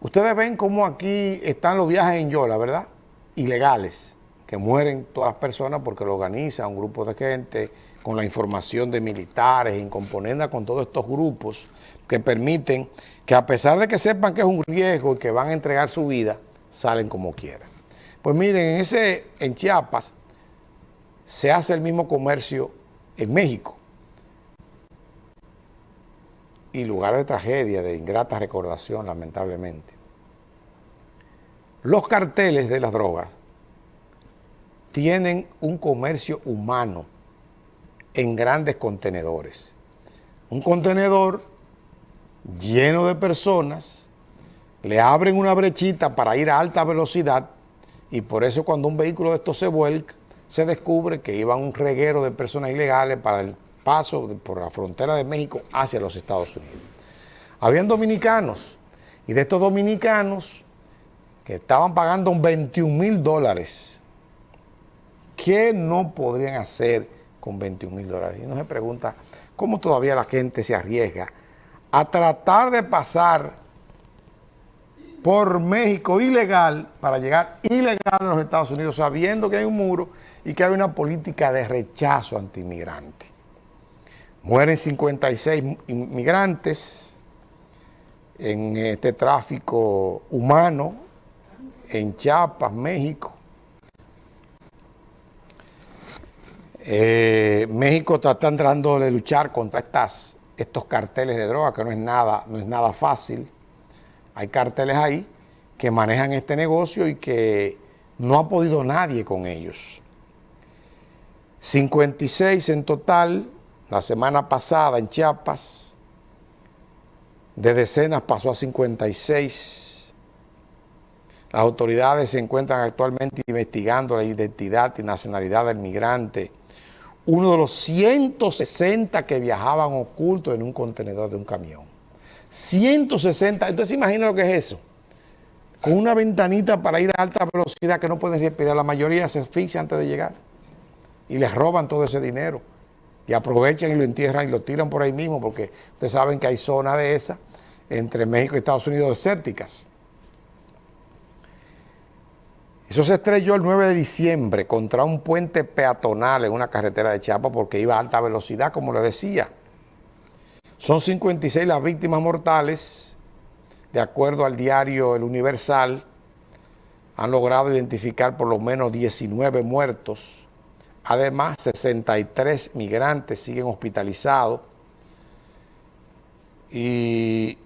Ustedes ven cómo aquí están los viajes en Yola, ¿verdad? Ilegales, que mueren todas las personas porque lo organiza un grupo de gente con la información de militares, en componenda con todos estos grupos que permiten que a pesar de que sepan que es un riesgo y que van a entregar su vida, salen como quieran. Pues miren, en, ese, en Chiapas se hace el mismo comercio en México. Y lugar de tragedia, de ingrata recordación, lamentablemente. Los carteles de las drogas tienen un comercio humano en grandes contenedores. Un contenedor lleno de personas, le abren una brechita para ir a alta velocidad y por eso cuando un vehículo de estos se vuelca, se descubre que iba un reguero de personas ilegales para el paso por la frontera de México hacia los Estados Unidos. Habían dominicanos, y de estos dominicanos que estaban pagando 21 mil dólares, ¿qué no podrían hacer con 21 mil dólares? Y uno se pregunta, ¿cómo todavía la gente se arriesga a tratar de pasar por México ilegal para llegar ilegal a los Estados Unidos sabiendo que hay un muro y que hay una política de rechazo anti-inmigrante? Mueren 56 inmigrantes en este tráfico humano en Chiapas, México. Eh, México está tratando de luchar contra estas, estos carteles de droga, que no es, nada, no es nada fácil. Hay carteles ahí que manejan este negocio y que no ha podido nadie con ellos. 56 en total, la semana pasada en Chiapas, de decenas pasó a 56. Las autoridades se encuentran actualmente investigando la identidad y nacionalidad del migrante, uno de los 160 que viajaban ocultos en un contenedor de un camión. 160, entonces imagina lo que es eso. Con una ventanita para ir a alta velocidad que no pueden respirar, la mayoría se asfixia antes de llegar y les roban todo ese dinero y aprovechan y lo entierran y lo tiran por ahí mismo porque ustedes saben que hay zonas de esa entre México y Estados Unidos desérticas. Eso se estrelló el 9 de diciembre contra un puente peatonal en una carretera de Chiapas porque iba a alta velocidad, como le decía. Son 56 las víctimas mortales, de acuerdo al diario El Universal, han logrado identificar por lo menos 19 muertos, Además, 63 migrantes siguen hospitalizados y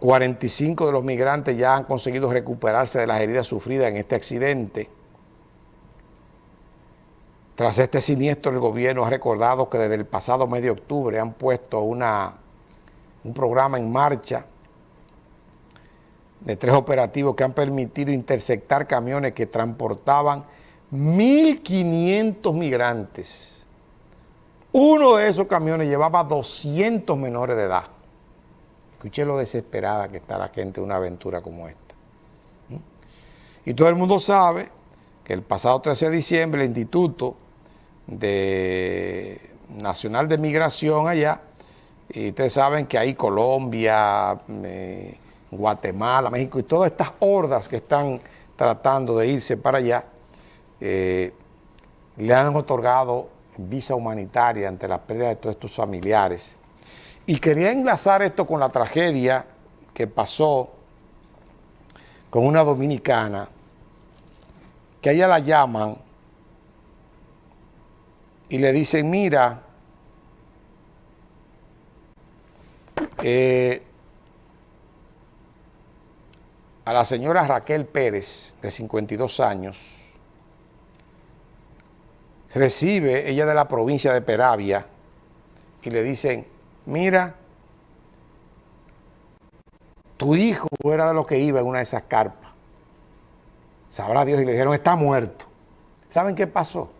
45 de los migrantes ya han conseguido recuperarse de las heridas sufridas en este accidente. Tras este siniestro, el gobierno ha recordado que desde el pasado mes de octubre han puesto una, un programa en marcha de tres operativos que han permitido interceptar camiones que transportaban 1.500 migrantes. Uno de esos camiones llevaba 200 menores de edad. Escuché lo desesperada que está la gente de una aventura como esta. Y todo el mundo sabe que el pasado 13 de diciembre el Instituto de Nacional de Migración allá, y ustedes saben que hay Colombia, eh, Guatemala, México y todas estas hordas que están tratando de irse para allá, eh, le han otorgado visa humanitaria ante la pérdida de todos estos familiares. Y quería enlazar esto con la tragedia que pasó con una dominicana, que a ella la llaman y le dicen, mira, eh, a la señora Raquel Pérez, de 52 años, recibe ella de la provincia de Peravia y le dicen, mira, tu hijo era de lo que iba en una de esas carpas. Sabrá Dios y le dijeron, está muerto. ¿Saben qué pasó?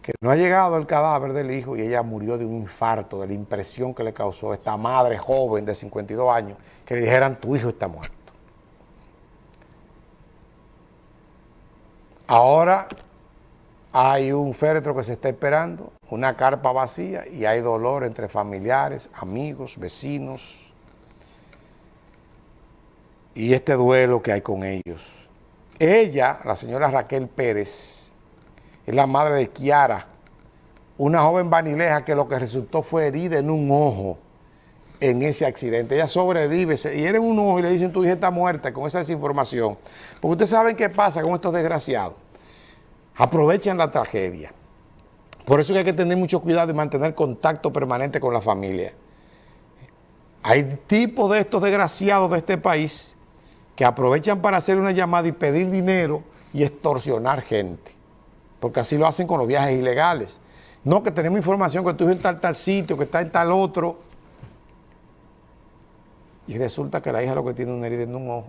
Que no ha llegado el cadáver del hijo y ella murió de un infarto, de la impresión que le causó esta madre joven de 52 años, que le dijeran, tu hijo está muerto. Ahora hay un féretro que se está esperando, una carpa vacía y hay dolor entre familiares, amigos, vecinos. y este duelo que hay con ellos. Ella, la señora Raquel Pérez, es la madre de Kiara, una joven vanileja que lo que resultó fue herida en un ojo en ese accidente. Ella sobrevive, y en un ojo y le dicen tu hija está muerta con esa desinformación. Porque ustedes saben qué pasa con estos desgraciados. Aprovechan la tragedia. Por eso hay que tener mucho cuidado y mantener contacto permanente con la familia. Hay tipos de estos desgraciados de este país que aprovechan para hacer una llamada y pedir dinero y extorsionar gente. Porque así lo hacen con los viajes ilegales. No, que tenemos información que tú en tal, tal sitio, que está en tal otro. Y resulta que la hija lo que tiene una herida en un ojo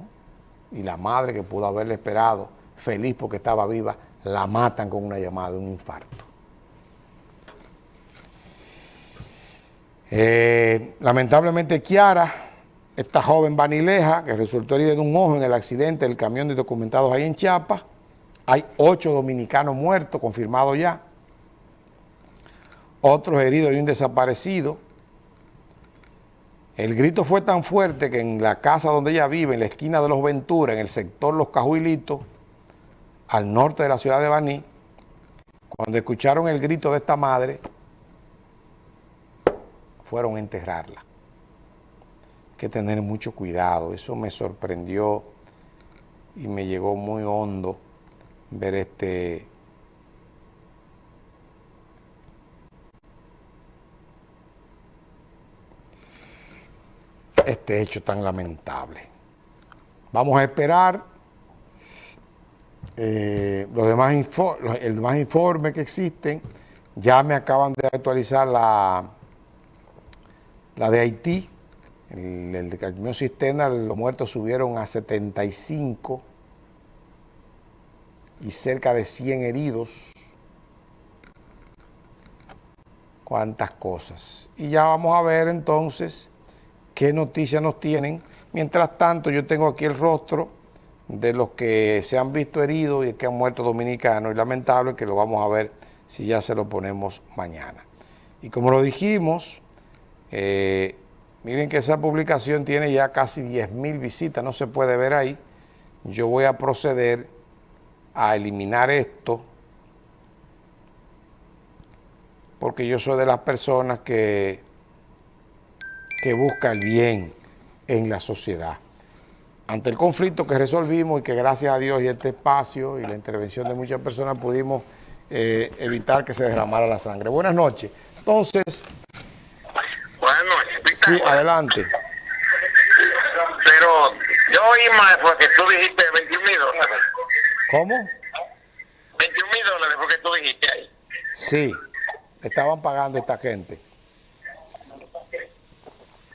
y la madre que pudo haberle esperado, feliz porque estaba viva, la matan con una llamada un infarto. Eh, lamentablemente Kiara, esta joven vanileja que resultó herida de un ojo en el accidente del camión de documentados ahí en Chiapas, hay ocho dominicanos muertos, confirmados ya, otros heridos y un desaparecido. El grito fue tan fuerte que en la casa donde ella vive, en la esquina de Los Ventura, en el sector Los Cajuilitos, al norte de la ciudad de Baní, cuando escucharon el grito de esta madre, fueron a enterrarla. Hay que tener mucho cuidado, eso me sorprendió y me llegó muy hondo ver este este hecho tan lamentable. Vamos a esperar eh, los demás el demás informes que existen. Ya me acaban de actualizar la la de Haití, el, el camión cisterna, los muertos subieron a 75 y cerca de 100 heridos. Cuántas cosas. Y ya vamos a ver entonces qué noticias nos tienen. Mientras tanto, yo tengo aquí el rostro de los que se han visto heridos y que han muerto dominicanos. Y lamentable que lo vamos a ver si ya se lo ponemos mañana. Y como lo dijimos, eh, miren que esa publicación tiene ya casi 10 mil visitas, no se puede ver ahí. Yo voy a proceder a eliminar esto porque yo soy de las personas que, que busca el bien en la sociedad. Ante el conflicto que resolvimos y que gracias a Dios y este espacio y la intervención de muchas personas pudimos eh, evitar que se derramara la sangre. Buenas noches. Entonces... Buenas noches. Sí, adelante. Pero yo oí más porque tú dijiste 21 mil dólares. ¿Cómo? 21 mil dólares porque tú dijiste ahí. Sí, estaban pagando esta gente.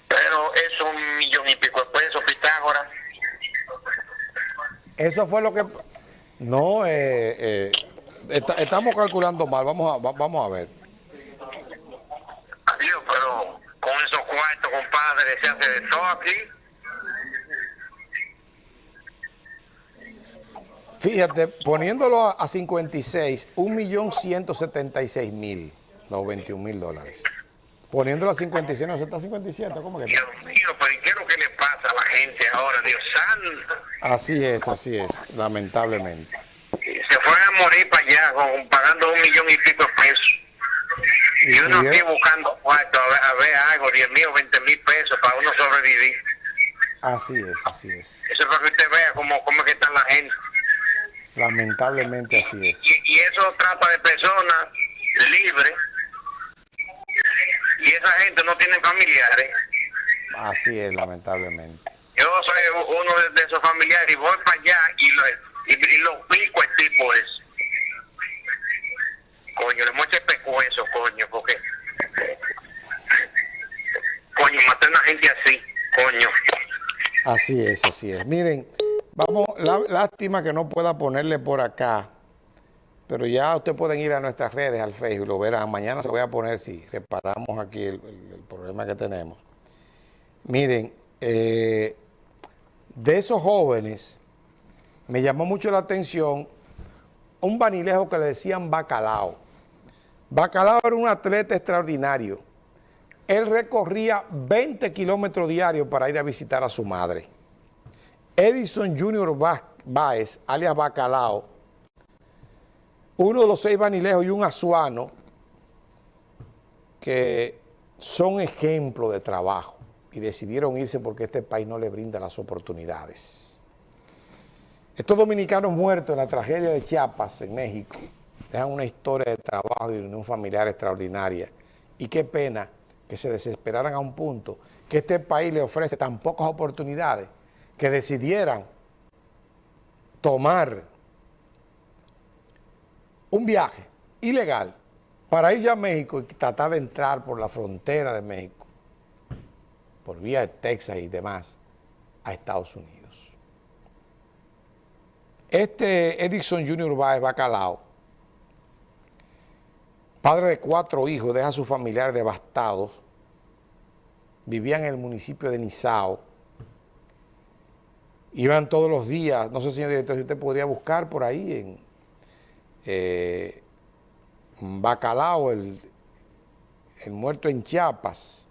Pero es un millón y pico de pesos, Pitágoras. Eso fue lo que... No, eh, eh, está, estamos calculando mal, vamos a, vamos a ver. Adiós, pero con esos cuartos, compadre, se hace de todo aquí. Fíjate, poniéndolo a 56, 1.176.000, no 21 mil dólares. Poniéndolo a 56, no, eso está a 57, ¿cómo que está? Dios mío, pero ¿y qué es lo que le pasa a la gente ahora, Dios santo? Así es, así es, lamentablemente. Se fueron a morir para allá con, pagando un millón y pico de pesos. Y, Y uno aquí buscando cuarto, a ver, a ver algo, 10 mil o 20 mil pesos para uno sobrevivir. Así es, así es. Eso es para que usted vea cómo, cómo es que está la gente. Lamentablemente así es. Y, y eso trata de personas libres. Y esa gente no tiene familiares. Así es, lamentablemente. Yo soy uno de, de esos familiares y voy para allá y lo, y, y lo pico el tipo es. Coño, le mueche pecueso, coño, porque... Coño, maté a una gente así, coño. Así es, así es. Miren, vamos, la- lástima que no pueda ponerle por acá, pero ya ustedes pueden ir a nuestras redes, al Facebook, lo verán. Mañana se voy a poner si reparamos aquí el, problema que tenemos. Miren, eh, de esos jóvenes, me llamó mucho la atención un vanilejo que le decían Bacalao. Bacalao era un atleta extraordinario. Él recorría 20 kilómetros diarios para ir a visitar a su madre. Edison Junior Baez, alias Bacalao, uno de los seis vanilejos y un azuano, que son ejemplo de trabajo y decidieron irse porque este país no le brinda las oportunidades. Estos dominicanos muertos en la tragedia de Chiapas, en México, dejan una historia de trabajo y de unión familiar extraordinaria. Y qué pena que se desesperaran a un punto que este país le ofrece tan pocas oportunidades que decidieran tomar un viaje ilegal para ir a México y tratar de entrar por la frontera de México, por vía de Texas y demás, a Estados Unidos. Este Edison Junior Baez Bacalao, padre de cuatro hijos, deja a sus familiares devastados, vivía en el municipio de Nizao, iban todos los días, no sé señor director si usted podría buscar por ahí en eh, Bacalao, el, el muerto en Chiapas,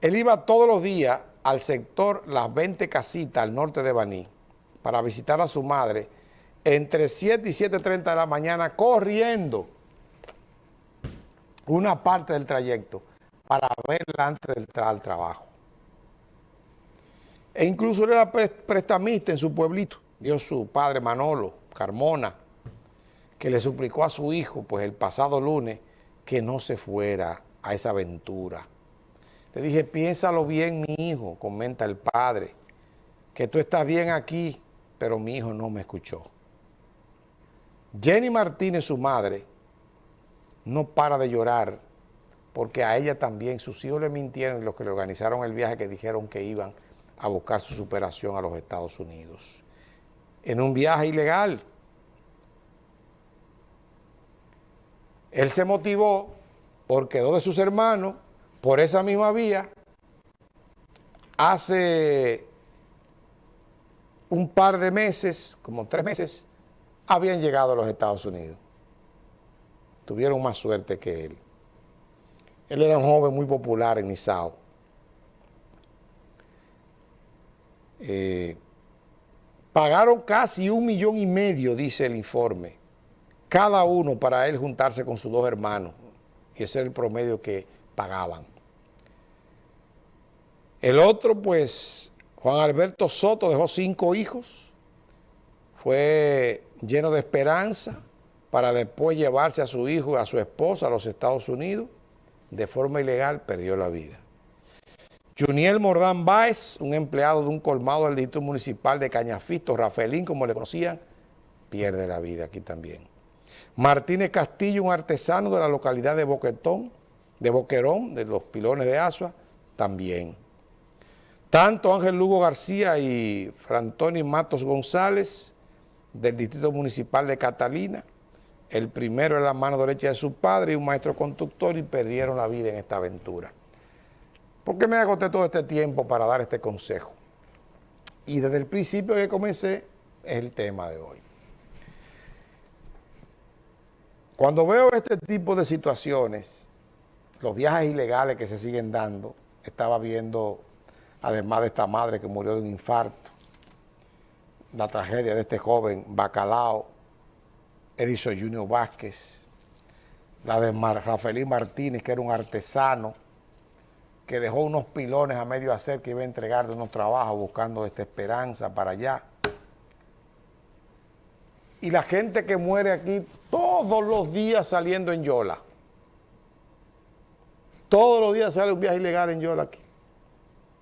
él iba todos los días al sector Las 20 Casitas, al norte de Baní, para visitar a su madre, entre 7 y 7.30 de la mañana, corriendo una parte del trayecto para verla antes de entrar al trabajo. E incluso él era prestamista en su pueblito, dio su padre Manolo Carmona, que le suplicó a su hijo, pues el pasado lunes, que no se fuera a esa aventura. Le dije, piénsalo bien, mi hijo, comenta el padre, que tú estás bien aquí, pero mi hijo no me escuchó. Jenny Martínez, su madre, no para de llorar, porque a ella también sus hijos le mintieron los que le organizaron el viaje que dijeron que iban a buscar su superación a los Estados Unidos. En un viaje ilegal, Él se motivó porque dos de sus hermanos, por esa misma vía, hace un par de meses, como tres meses, habían llegado a los Estados Unidos. Tuvieron más suerte que él. Él era un joven muy popular en Nizao. Eh, pagaron casi un millón y medio, dice el informe, cada uno para él juntarse con sus dos hermanos. Y ese era el promedio que pagaban. El otro, pues, Juan Alberto Soto dejó cinco hijos. Fue lleno de esperanza para después llevarse a su hijo y a su esposa a los Estados Unidos. De forma ilegal perdió la vida. Juniel Mordán Báez, un empleado de un colmado del Distrito Municipal de Cañafisto, Rafaelín, como le conocían, pierde la vida aquí también. Martínez Castillo, un artesano de la localidad de Boquetón, de Boquerón, de los pilones de Asua, también. Tanto Ángel Lugo García y Frantoni Matos González, del Distrito Municipal de Catalina, el primero en la mano derecha de su padre y un maestro conductor y perdieron la vida en esta aventura. ¿Por qué me agoté todo este tiempo para dar este consejo? Y desde el principio que comencé es el tema de hoy. Cuando veo este tipo de situaciones, los viajes ilegales que se siguen dando, estaba viendo, además de esta madre que murió de un infarto, la tragedia de este joven Bacalao, Edison Junior Vázquez, la de Rafaelín Martínez, que era un artesano, que dejó unos pilones a medio hacer que iba a entregar de unos trabajos buscando esta esperanza para allá. Y la gente que muere aquí todos los días saliendo en Yola. Todos los días sale un viaje ilegal en Yola aquí.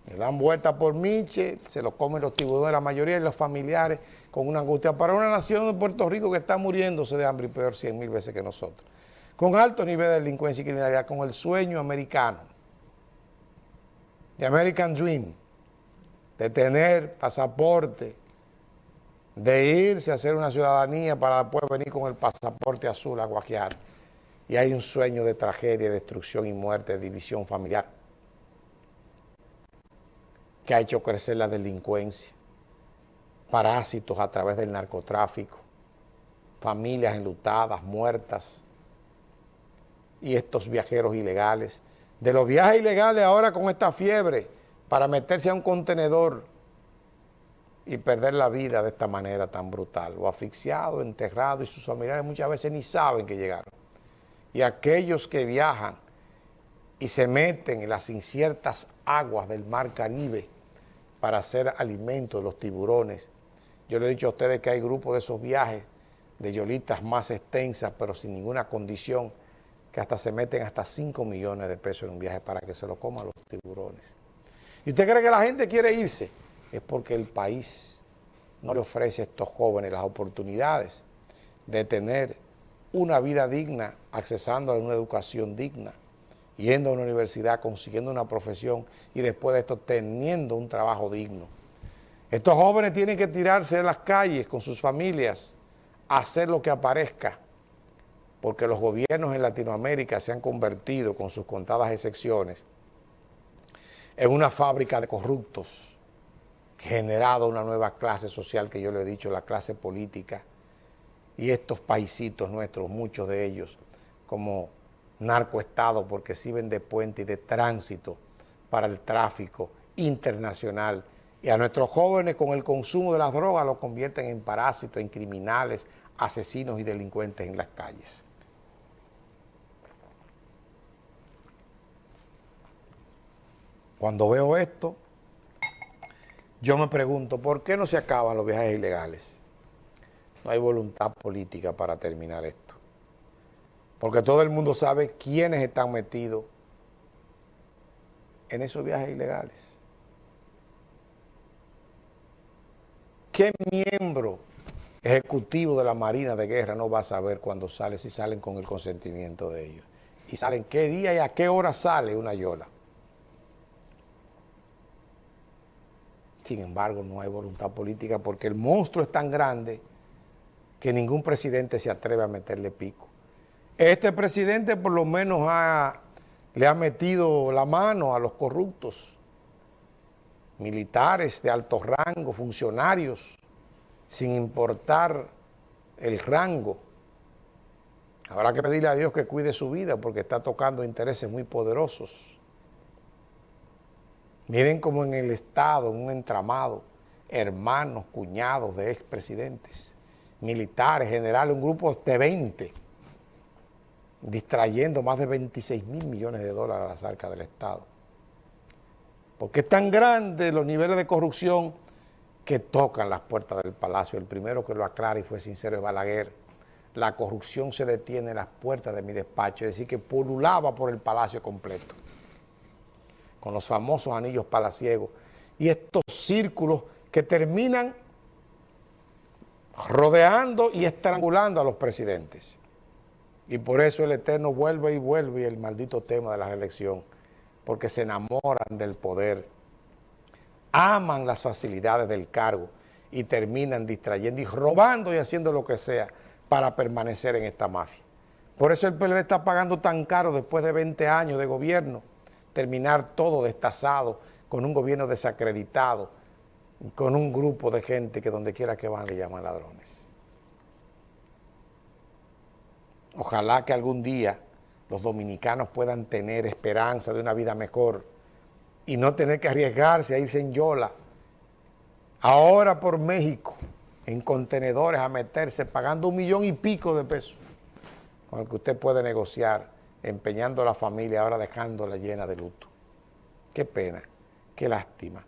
Le dan vuelta por Miche, se lo comen los tiburones, la mayoría de los familiares, con una angustia para una nación de Puerto Rico que está muriéndose de hambre y peor cien mil veces que nosotros. Con alto nivel de delincuencia y criminalidad, con el sueño americano, de American Dream, de tener pasaporte, de irse a hacer una ciudadanía para después venir con el pasaporte azul a guajear. Y hay un sueño de tragedia, destrucción y muerte, de división familiar, que ha hecho crecer la delincuencia, parásitos a través del narcotráfico, familias enlutadas, muertas, y estos viajeros ilegales. De los viajes ilegales ahora con esta fiebre para meterse a un contenedor y perder la vida de esta manera tan brutal, o asfixiado, enterrado, y sus familiares muchas veces ni saben que llegaron. Y aquellos que viajan y se meten en las inciertas aguas del mar Caribe para hacer alimento de los tiburones. Yo le he dicho a ustedes que hay grupos de esos viajes de yolitas más extensas, pero sin ninguna condición, que hasta se meten hasta 5 millones de pesos en un viaje para que se lo coman los tiburones. ¿Y usted cree que la gente quiere irse? Es porque el país no le ofrece a estos jóvenes las oportunidades de tener una vida digna, accesando a una educación digna, yendo a una universidad, consiguiendo una profesión y después de esto teniendo un trabajo digno. Estos jóvenes tienen que tirarse de las calles con sus familias, a hacer lo que aparezca, porque los gobiernos en Latinoamérica se han convertido, con sus contadas excepciones, en una fábrica de corruptos, generado una nueva clase social que yo le he dicho, la clase política, y estos paisitos nuestros, muchos de ellos, como narcoestado porque sirven de puente y de tránsito para el tráfico internacional. Y a nuestros jóvenes con el consumo de las drogas los convierten en parásitos, en criminales, asesinos y delincuentes en las calles. Cuando veo esto, yo me pregunto, ¿por qué no se acaban los viajes ilegales? No hay voluntad política para terminar esto. Porque todo el mundo sabe quiénes están metidos en esos viajes ilegales. ¿Qué miembro ejecutivo de la Marina de Guerra no va a saber cuándo sale, si salen con el consentimiento de ellos? Y salen qué día y a qué hora sale una yola. Sin embargo, no hay voluntad política porque el monstruo es tan grande que ningún presidente se atreve a meterle pico. Este presidente por lo menos le ha metido la mano a los corruptos, militares de alto rango, funcionarios, sin importar el rango. Habrá que pedirle a Dios que cuide su vida porque está tocando intereses muy poderosos. Miren cómo en el Estado, un entramado, hermanos, cuñados de expresidentes, militares, generales, un grupo de 20, distrayendo más de 26 mil millones de dólares a las arcas del Estado. Porque es tan grande los niveles de corrupción que tocan las puertas del palacio. El primero que lo aclara y fue sincero es Balaguer. La corrupción se detiene en las puertas de mi despacho, es decir, que pululaba por el palacio completo con los famosos anillos palaciegos, y estos círculos que terminan rodeando y estrangulando a los presidentes. Y por eso el Eterno vuelve y vuelve el maldito tema de la reelección, porque se enamoran del poder, aman las facilidades del cargo y terminan distrayendo y robando y haciendo lo que sea para permanecer en esta mafia. Por eso el PLD está pagando tan caro después de 20 años de gobierno, terminar todo destazado, con un gobierno desacreditado, con un grupo de gente que donde quiera que van le llaman ladrones. Ojalá que algún día los dominicanos puedan tener esperanza de una vida mejor y no tener que arriesgarse a irse en Yola, ahora por México, en contenedores a meterse pagando un millón y pico de pesos, con el que usted puede negociar empeñando la familia, ahora dejándola llena de luto. Qué pena, qué lástima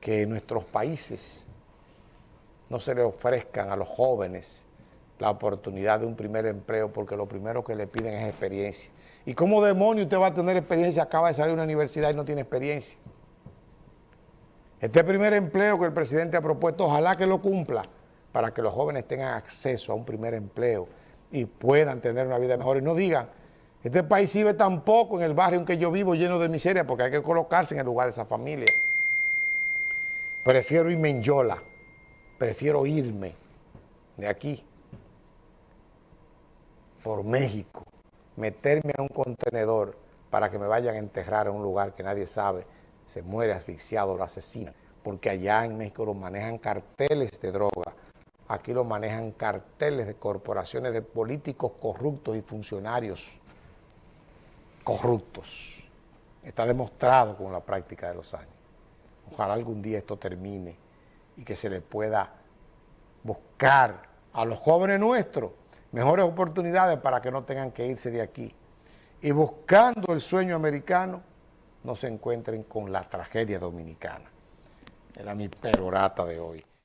que en nuestros países no se le ofrezcan a los jóvenes la oportunidad de un primer empleo porque lo primero que le piden es experiencia. ¿Y cómo demonio usted va a tener experiencia? Acaba de salir de una universidad y no tiene experiencia. Este primer empleo que el presidente ha propuesto, ojalá que lo cumpla para que los jóvenes tengan acceso a un primer empleo y puedan tener una vida mejor y no digan este país vive tampoco en el barrio en que yo vivo lleno de miseria porque hay que colocarse en el lugar de esa familia. Prefiero irme en Yola, prefiero irme de aquí por México, meterme a un contenedor para que me vayan a enterrar en un lugar que nadie sabe, se muere asfixiado, lo asesinan, porque allá en México lo manejan carteles de droga, aquí lo manejan carteles de corporaciones de políticos corruptos y funcionarios corruptos. Está demostrado con la práctica de los años. Ojalá algún día esto termine y que se le pueda buscar a los jóvenes nuestros mejores oportunidades para que no tengan que irse de aquí. Y buscando el sueño americano, no se encuentren con la tragedia dominicana. Era mi perorata de hoy.